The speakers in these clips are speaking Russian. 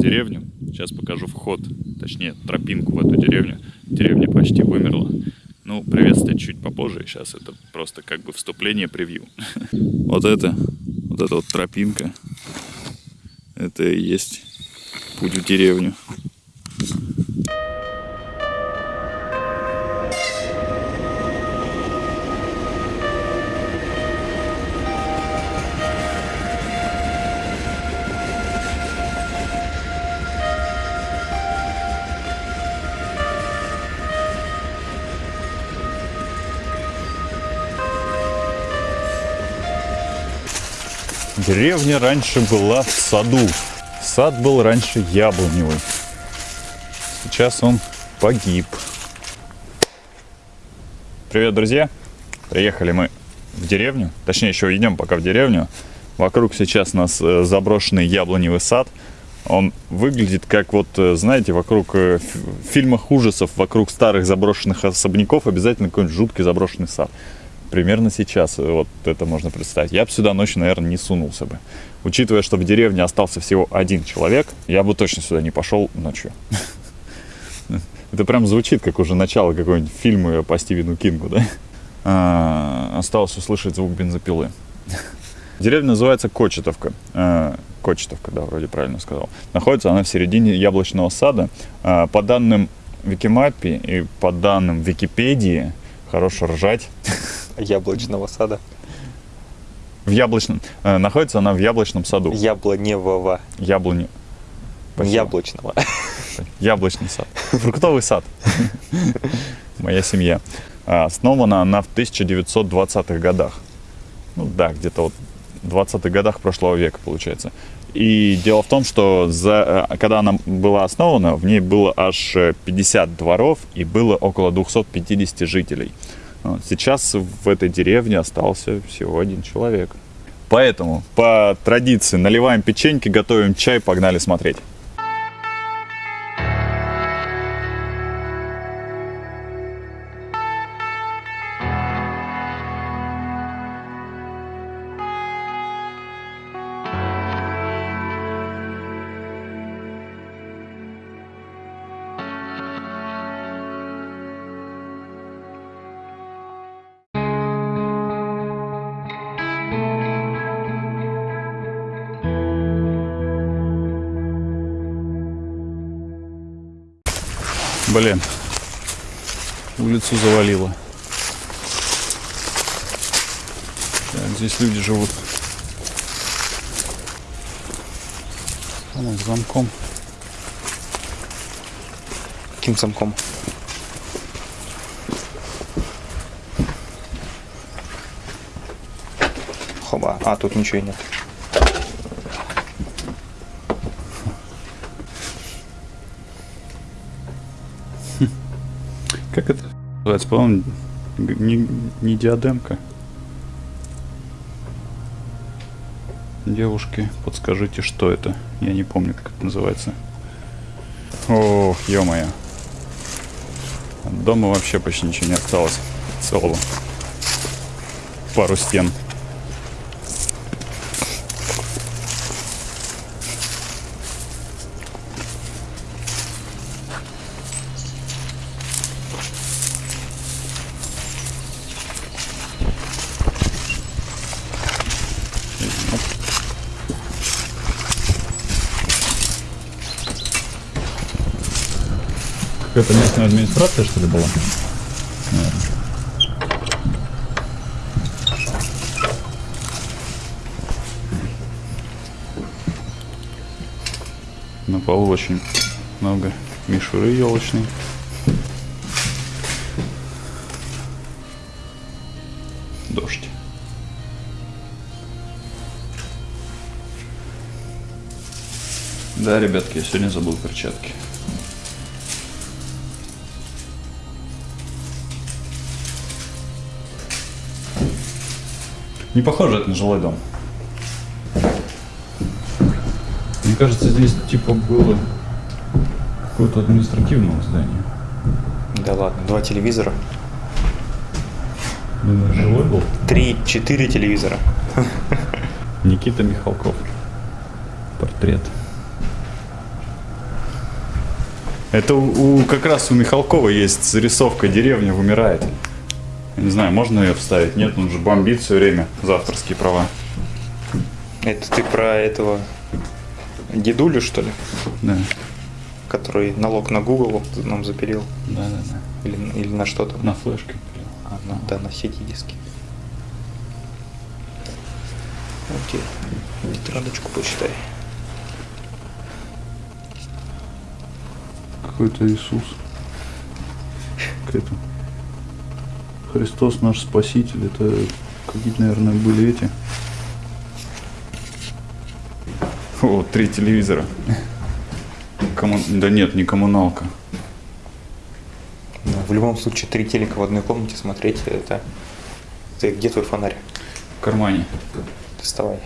деревню. Сейчас покажу вход, точнее тропинку в эту деревню. Деревня почти вымерла. Ну, приветствовать чуть попозже. Сейчас это просто как бы вступление, превью. Вот это, вот эта вот тропинка. Это и есть путь в деревню. Деревня раньше была в саду. Сад был раньше яблоневый. Сейчас он погиб. Привет, друзья! Приехали мы в деревню. Точнее, еще идем пока в деревню. Вокруг сейчас у нас э, заброшенный яблоневый сад. Он выглядит как вот, э, знаете, вокруг э, в фильмах ужасов, вокруг старых заброшенных особняков обязательно какой-нибудь жуткий заброшенный сад примерно сейчас вот это можно представить. Я бы сюда ночью, наверное, не сунулся бы. Учитывая, что в деревне остался всего один человек, я бы точно сюда не пошел ночью. Это прям звучит, как уже начало какого-нибудь фильма по Стивену Кингу, да? А, осталось услышать звук бензопилы. Деревня называется Кочетовка. А, Кочетовка, да, вроде правильно сказал. Находится она в середине яблочного сада. А, по данным Викимапи и по данным Википедии, хорошо ржать. Яблочного сада. В яблочном. Э, находится она в яблочном саду. Яблоневого. Яблони. Спасибо. Яблочного. Яблочный сад. Фруктовый сад. Моя семья. А, основана она в 1920-х годах. Ну да, где-то вот в 20-х годах прошлого века, получается. И дело в том, что за, э, когда она была основана, в ней было аж 50 дворов и было около 250 жителей. Сейчас в этой деревне остался всего один человек. Поэтому по традиции наливаем печеньки, готовим чай, погнали смотреть. Блин, улицу завалило. Так, здесь люди живут. Там с замком. Каким замком? Хоба. А, тут ничего нет. Как это называется? По-моему, не, не диадемка. Девушки, подскажите, что это? Я не помню, как это называется. Ох, ё-моё. дома вообще почти ничего не осталось. Целого. Пару стен. Какая-то администрация, что ли, была? На полу очень много мишуры елочной. Дождь. Да, ребятки, я сегодня забыл перчатки. Не похоже это на жилой дом. Мне кажется, здесь типа было какое-то административное здание. Да ладно, два телевизора. Думаю, жилой был? Три-четыре телевизора. Никита Михалков. Портрет. Это у, у- как раз у Михалкова есть зарисовка «Деревня вымирает». Не знаю, можно ее вставить? Нет, он же бомбит все время за авторские права. Это ты про этого дедулю, что ли? Да, Который налог на Google нам запилил? да, да. да. Или, или на что там? На флешке. А, ну да, на сети диски. Окей. Тетрадочку почитай. Какой-то Иисус. Какой-то Христос наш Спаситель. Это какие-то, наверное, были эти. О, три телевизора. Комму- Да нет, не коммуналка. В любом случае, три телека в одной комнате смотреть, это... Ты где твой фонарь? В кармане. Доставай.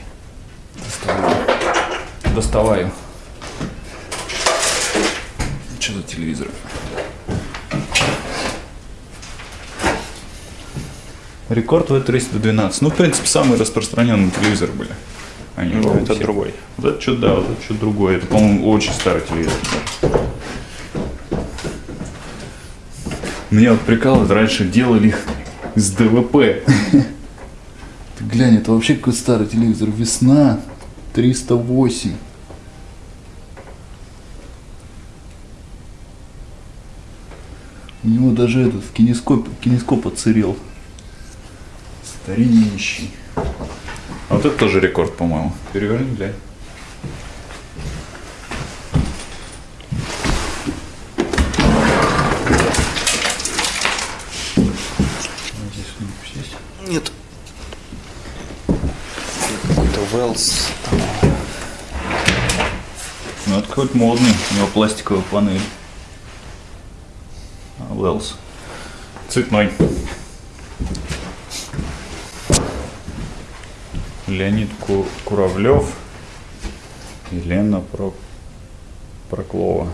Доставаю. Что за телевизор? Рекорд V312. Ну, в принципе, самые распространенные телевизоры были. Они Ну, это все. другой. Вот это что, да, вот это что другое. Это, по-моему, очень старый телевизор. Меня вот прикалывает, раньше делали их из ДВП. Ты глянь, это вообще какой старый телевизор. Весна 308. У него даже этот кинескоп, кинескоп отсырел. Стариннющий. А вот это тоже рекорд, по-моему. Переверни, глянь. Здесь что-нибудь есть? Нет. Какой-то Wells. Ну, это какой-то модный. У него пластиковая панель. А, Wells. Цветной. Леонид Ку- Куравлев и Лена Про... Проклова.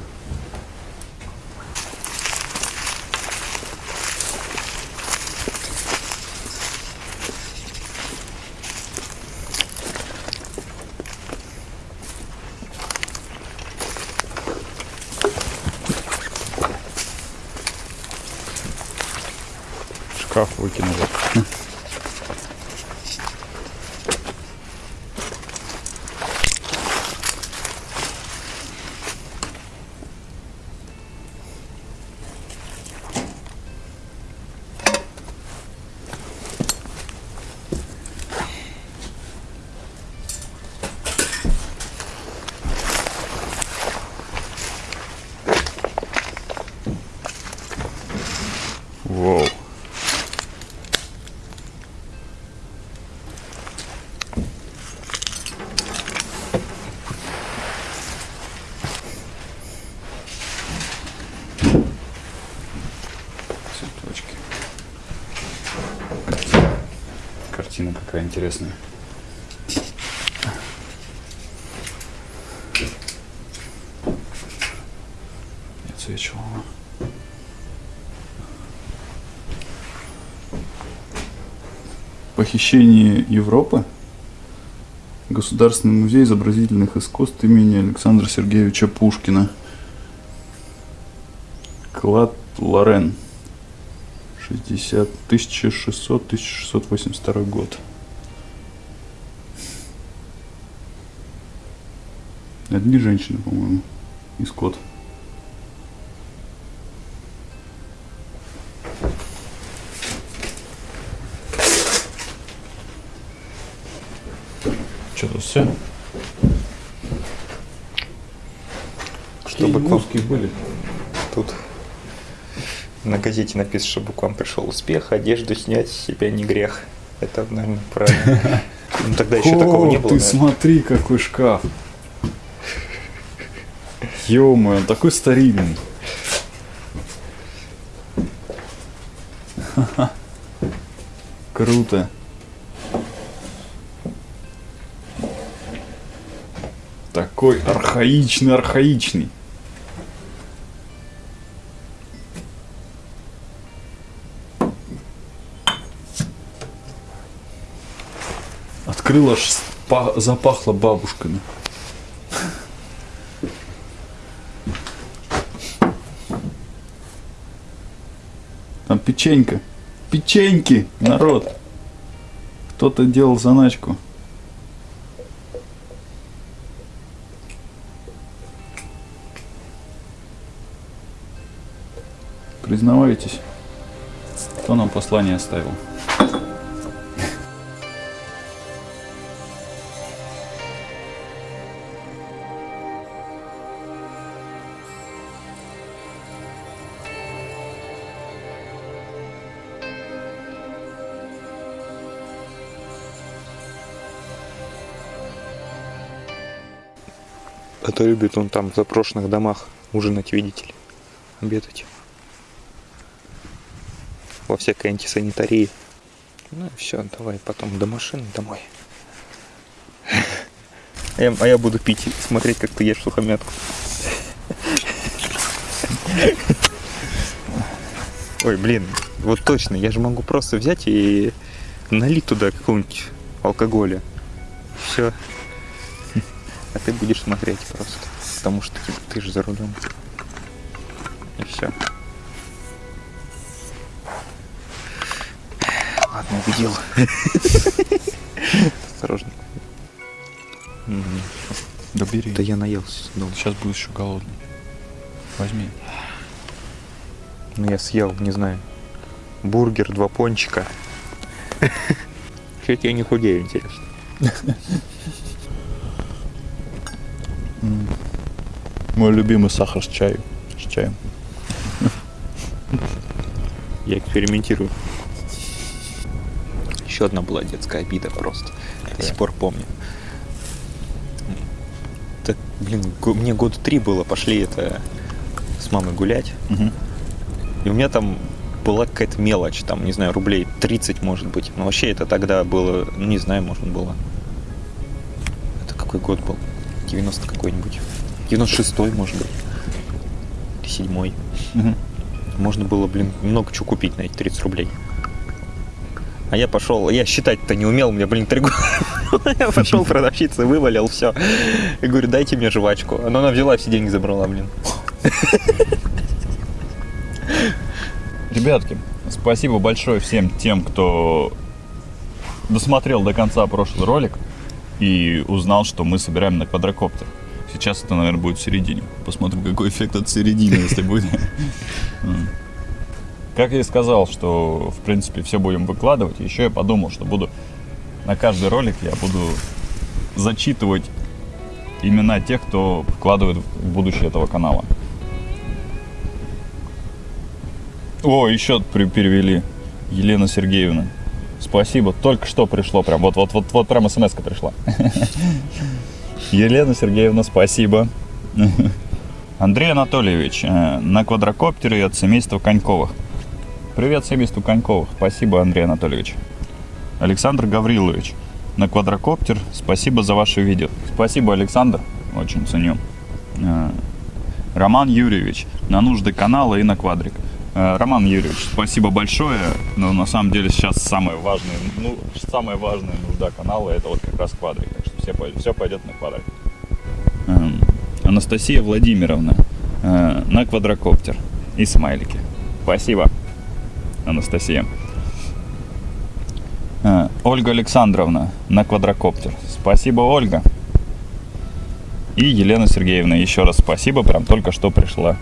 Шкаф выкинули. Картина какая интересная. Не. Похищение Европы. Государственный музей изобразительных искусств имени Александра Сергеевича Пушкина. Клад Лорен. 60, 1600-1682 год. Одни женщины, по-моему, и скот. Что тут все? Чтобы к вам были. тут на газете написано, чтобы к вам пришел успех, одежду снять с себя не грех. Это, наверное, правильно. Ну, тогда еще такого не было. ты смотри, какой шкаф. ё он такой старинный. Круто. Такой архаичный, архаичный. открыл, аж запахло бабушками. Там печенька. Печеньки, народ. Кто-то делал заначку. Признавайтесь, кто нам послание оставил. А то любит он там в запрошенных домах ужинать, видите ли, обедать. Во всякой антисанитарии. Ну и все, давай потом до машины домой. Я, а я буду пить смотреть, как ты ешь сухомятку. Ой, блин, вот точно, я же могу просто взять и налить туда какого-нибудь алкоголя. Все. А ты будешь смотреть просто. Потому что типа, ты же за рулем. И все. Ладно, убедил. Осторожно. Да бери. Да я наелся. долго. Сейчас будешь еще голодный. Возьми. Ну я съел, не знаю. Бургер, два пончика. Чуть я не худею, интересно. Мой любимый сахар с чаем. С чаем. Я экспериментирую. Еще одна была детская обида просто. До сих пор помню. Так, блин, мне года три было, пошли это с мамой гулять. Мгм. И у меня там была какая-то мелочь, там, не знаю, рублей 30, может быть. Но вообще это тогда было, ну, не знаю, может было. Это какой год был? 90 какой-нибудь. 96-й, может быть. Или 7 Мгм. Можно было, блин, много чего купить на эти 30 рублей. А я пошел, я считать-то не умел, мне, блин, три года. Я пошел продавщице, вывалил все. И говорю, дайте мне жвачку. Но она взяла, все деньги забрала, блин. Ребятки, спасибо большое всем тем, кто досмотрел до конца прошлый ролик и узнал, что мы собираем на квадрокоптер. Сейчас это, наверное, будет в середине. Посмотрим, какой эффект от середины, если будет. Как я и сказал, что, в принципе, все будем выкладывать. Еще я подумал, что буду на каждый ролик я буду зачитывать имена тех, кто вкладывает в будущее этого канала. О, еще перевели. Елена Сергеевна. Спасибо. Только что пришло прям. Вот, вот, вот прям смс пришла. Елена Сергеевна, спасибо. Андрей Анатольевич, э, на квадрокоптере от семейства Коньковых. Привет семейству Коньковых. Спасибо, Андрей Анатольевич. Александр Гаврилович, на квадрокоптер. Спасибо за ваше видео. Спасибо, Александр. Очень ценю. Э, Роман Юрьевич, на нужды канала и на квадрик. Э, Роман Юрьевич, спасибо большое. Но на самом деле сейчас самое важное, ну, самая важная нужда канала это вот как раз квадрик. Так что все, все пойдет на квадрик. Эм, Анастасия Владимировна, э, на квадрокоптер. И смайлики. Спасибо, Анастасия. Э, Ольга Александровна на квадрокоптер. Спасибо, Ольга. И Елена Сергеевна, еще раз спасибо, прям только что пришла.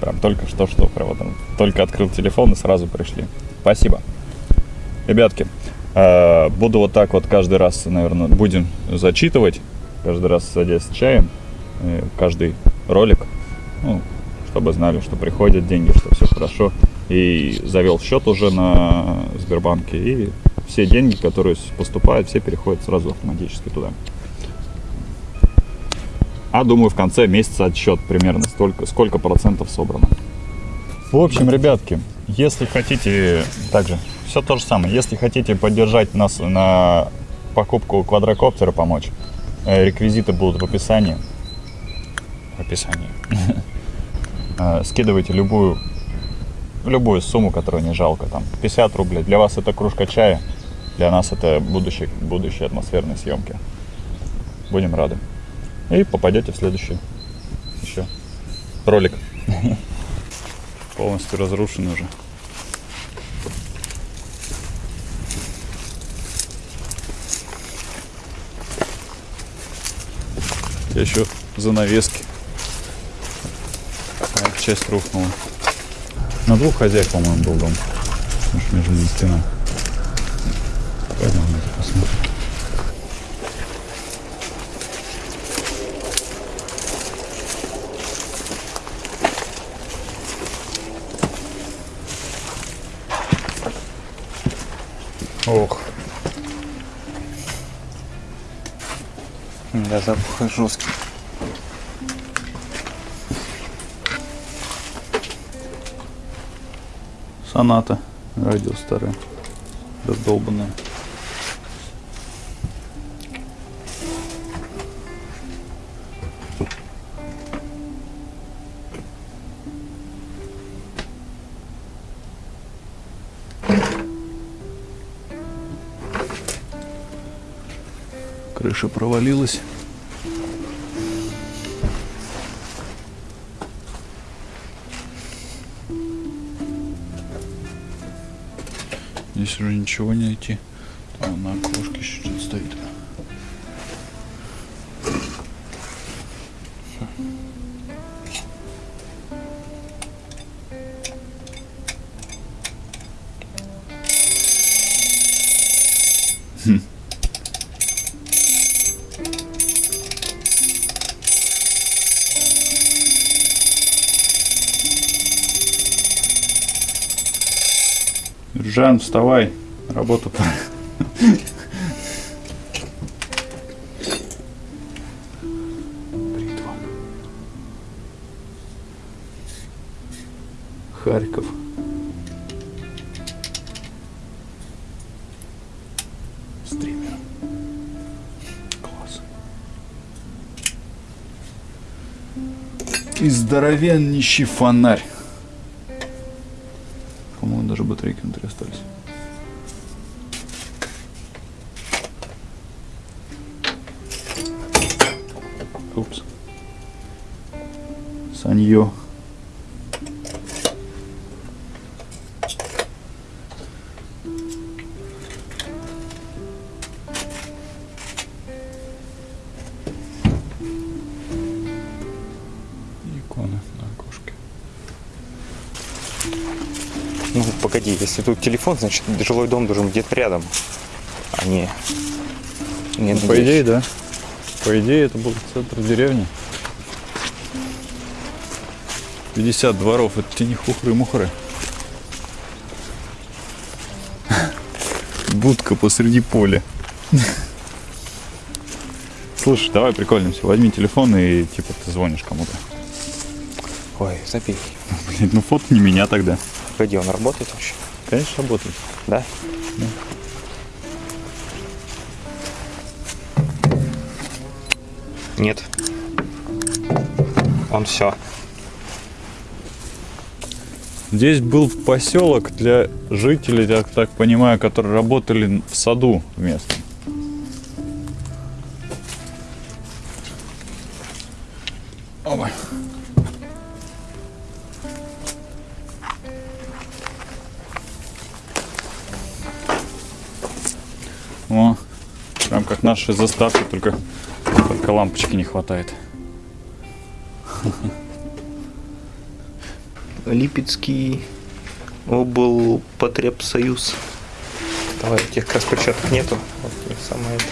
Прям только что, что, прям вот только открыл телефон и сразу пришли. Спасибо. Ребятки, буду вот так вот каждый раз, наверное, будем зачитывать, каждый раз садясь с чаем, э, каждый ролик, ну, чтобы знали, что приходят деньги, что все хорошо. И завел счет уже на Сбербанке, и все деньги, которые поступают, все переходят сразу автоматически туда. А думаю, в конце месяца отсчет примерно столько, сколько процентов собрано. В общем, ребятки, если хотите, также все то же самое, если хотите поддержать нас на покупку квадрокоптера, помочь, э, реквизиты будут в описании. В описании. Э, Скидывайте любую, любую сумму, которую не жалко, там 50 рублей. Для вас это кружка чая, для нас это будущее, будущее атмосферной съемки. Будем рады. И попадете в следующий еще ролик. Полностью разрушен уже. Еще занавески. А, часть рухнула. На двух хозяев, по-моему, был дом. Между ними. Да, запах жесткий. соната. Радио старое. Раздолбанное. Крыша провалилась. Уже ничего не найти. Жан, вставай. Работа пора. Харьков. Стример. Класс. И здоровеннейший фонарь. Иконы на окошке. Ну, погоди, если тут телефон, значит, жилой дом должен быть где-то рядом, а не... не Ну, по здесь. идее, да. По идее, это был центр деревни. 50 дворов, это не хухры-мухры. Будка посреди поля. Слушай, давай прикольнемся. Возьми телефон и типа ты звонишь кому-то. Забей. Блин, ну фото не меня тогда. Погоди, он работает вообще? Конечно, работает. Да? Нет. Он все. Здесь был поселок для жителей, я так понимаю, которые работали в саду местном. Наши заставки, только только лампочки не хватает. Липецкий облпотребсоюз. Давай, у тех как раз перчаток нету. Вот у них самое это.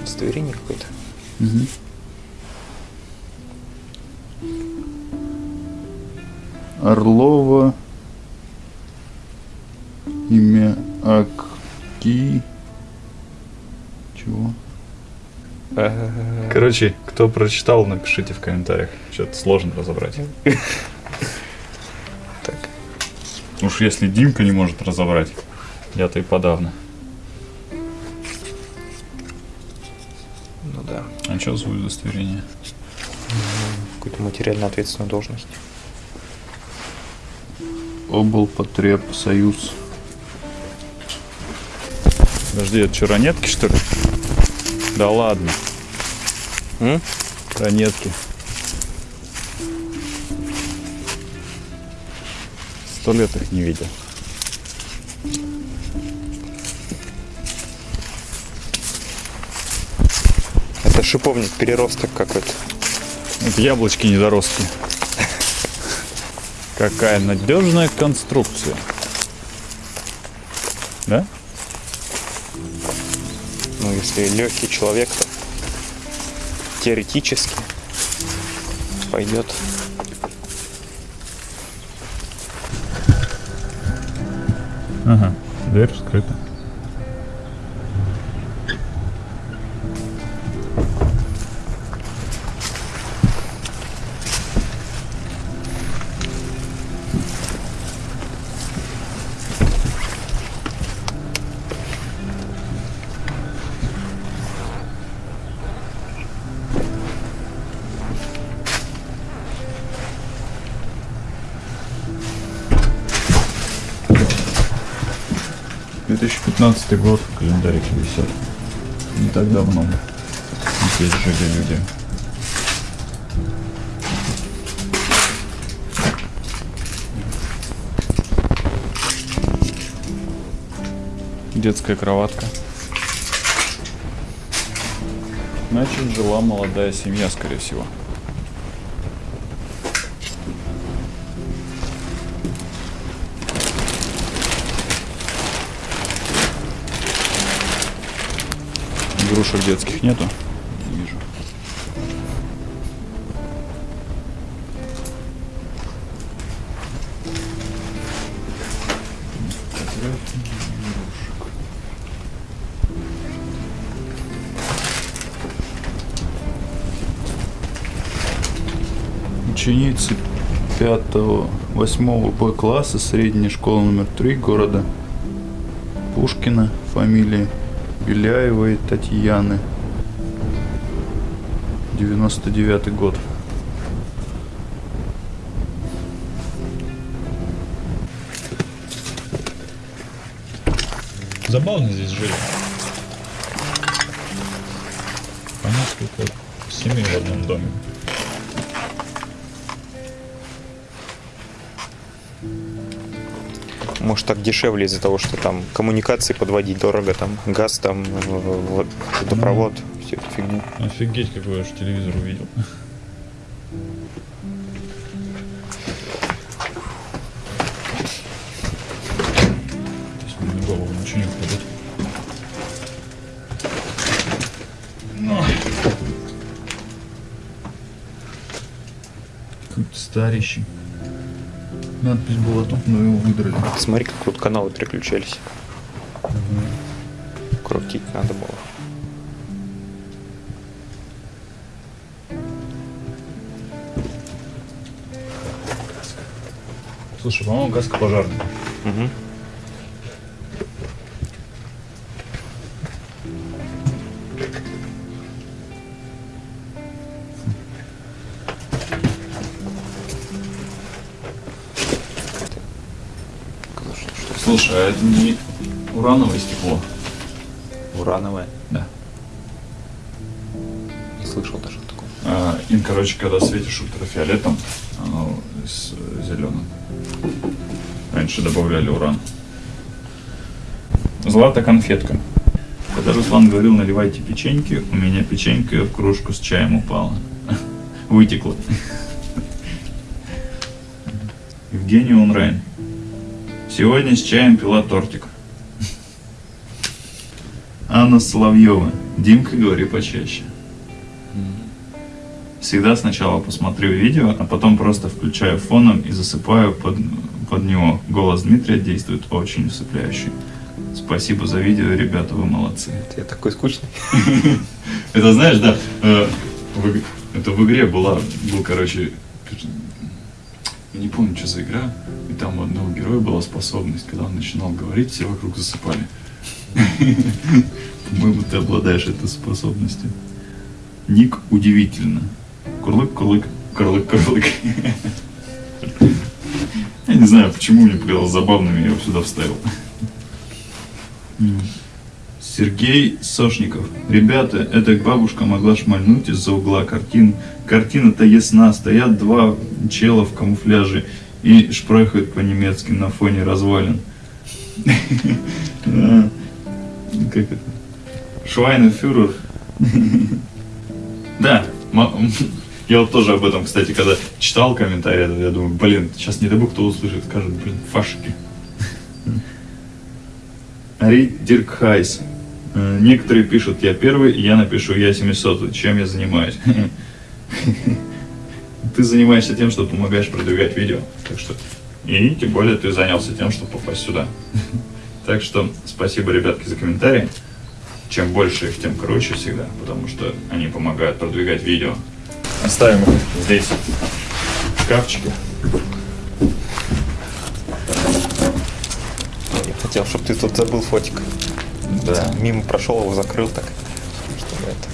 Удостоверение какое-то. Орлова. Чего? Короче, кто прочитал, напишите в комментариях. Что-то сложно разобрать. Так. Уж если Димка не может разобрать, я-то и подавно. Ну да. А что за удостоверение? Какую-то материально ответственную должность. Облпотреб Союз. Подожди, это что, ранетки, что ли? Да ладно, М? ранетки. Сто лет их не видел. шиповник, переросток какой-то. Это яблочки недоростки. Какая надежная конструкция. Да? Ну, если легкий человек, то теоретически пойдет. Ага, дверь скрыта. Две тысячи пятнадцатый год, календарики висят. Не так давно. Здесь жили люди. Детская кроватка. Значит, жила молодая семья, скорее всего. Игрушек детских нету. Не вижу. Ученицы 5-8 Б класса средней школы номер 3 города Пушкина, фамилии Беляевой Татьяны. 99 год. Забавно здесь жили. По несколько семей в одном доме. Может так дешевле из-за того, что там коммуникации подводить дорого, там газ, там в- в- водопровод, всю эту фигню. Офигеть, какой я же телевизор увидел. Ничего не. Ну. Какой-то старящий. Надпись была тут, но его выдрали. Смотри, как тут каналы переключались. Крутить надо было. Слушай, по-моему, каска пожарная. Мгм. А это не урановое стекло? Урановое. Да. Не слышал даже о таком. А, им, короче, когда светишь ультрафиолетом, оно с зеленым. Раньше добавляли уран. Злата конфетка. Когда Руслан говорил, наливайте печеньки, у меня печенька в кружку с чаем упала. Вытекла. Евгений Унрайн. Сегодня с чаем пила тортик. Анна Соловьева. Димка, говори почаще. Всегда сначала посмотрю видео, а потом просто включаю фоном и засыпаю под, под него. Голос Дмитрия действует очень усыпляющий. Спасибо за видео, ребята, вы молодцы. Я такой скучный. Это знаешь, да, э, это в игре была, был, короче, я не помню, что за игра, и там у одного героя была способность, когда он начинал говорить, все вокруг засыпали. По-моему, ты обладаешь этой способностью. Ник удивительно. Курлык, курлык, курлык, курлык. Я не знаю, почему мне показалось забавным, я его сюда вставил. Сергей Сошников. Ребята, эта бабушка могла шмальнуть из-за угла картин. Картина-то ясна. Стоят два чела в камуфляже и шпрехают по-немецки на фоне развалин. Как это? Швайнефюрер. Да, я вот тоже об этом, кстати, когда читал комментарии, я думаю, блин, сейчас не дай бог кто услышит, скажет, блин, фашики. Ари Диркхайс. Э, Некоторые пишут, я первый, я напишу, я 700, чем я занимаюсь. Ты занимаешься тем, что помогаешь продвигать видео, так что... И тем более ты занялся тем, чтобы попасть сюда. Так что спасибо, ребятки, за комментарии. Чем больше их, тем круче всегда, потому что они помогают продвигать видео. Оставим их здесь, в шкафчике. Я хотел, чтобы ты тут забыл фотик. Да. Мимо прошел, его закрыл так. Чтобы это...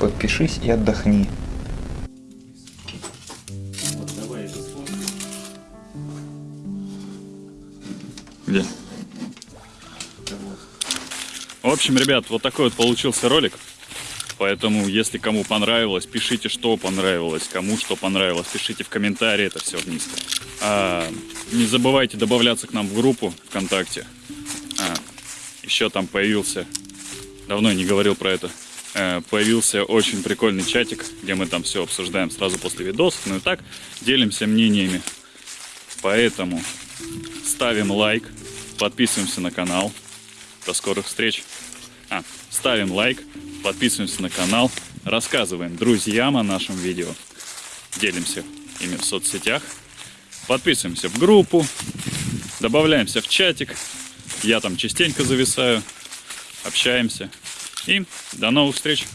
Подпишись и отдохни. Где? В общем, ребят, вот такой вот получился ролик. Поэтому, если кому понравилось, пишите, что понравилось, кому что понравилось, пишите в комментарии это все вниз. А, не забывайте добавляться к нам в группу ВКонтакте. А, еще там появился, давно не говорил про это, э, появился очень прикольный чатик, где мы там все обсуждаем сразу после видосов, ну и так, делимся мнениями. Поэтому ставим лайк, подписываемся на канал. До скорых встреч. А, ставим лайк, подписываемся на канал, рассказываем друзьям о нашем видео, делимся ими в соцсетях, подписываемся в группу, добавляемся в чатик. Я там частенько зависаю, общаемся. И до новых встреч!